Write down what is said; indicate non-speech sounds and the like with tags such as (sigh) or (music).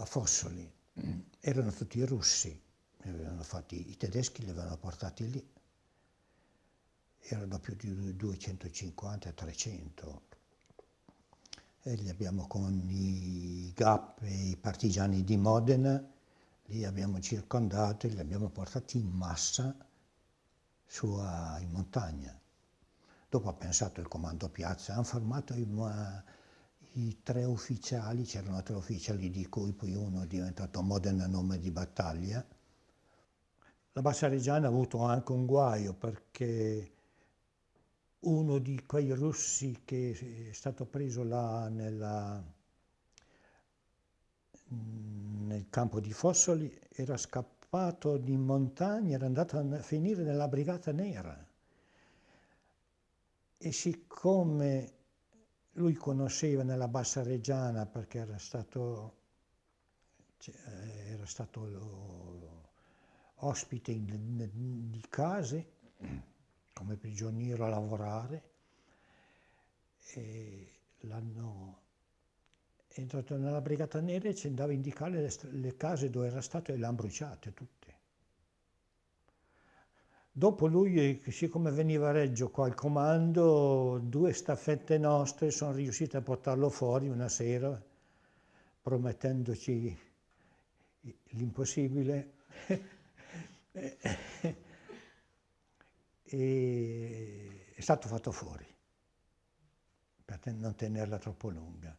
a Fossoli. Erano tutti russi, fatti, i tedeschi li avevano portati lì, erano più di 250-300 e li abbiamo con i GAP e i partigiani di Modena, li abbiamo circondati, li abbiamo portati in massa su in montagna. Dopo ha pensato il comando piazza, hanno fermato i, i tre ufficiali, c'erano tre ufficiali di cui poi uno è diventato Modena nome di battaglia. La Bassa Reggiana ha avuto anche un guaio perché uno di quei russi che è stato preso là nella, nel campo di Fossoli era scappato di montagna, era andato a finire nella Brigata Nera. E siccome lui conosceva nella Bassa Reggiana perché era stato, cioè, era stato ospite di case, come prigioniero a lavorare e l'hanno entrato nella Brigata Nera e ci andava a indicare le, le case dove era stato e le hanno bruciate tutte. Dopo lui, siccome veniva a Reggio qua al comando, due staffette nostre sono riuscite a portarlo fuori una sera, promettendoci l'impossibile. (laughs) e è stato fatto fuori per non tenerla troppo lunga.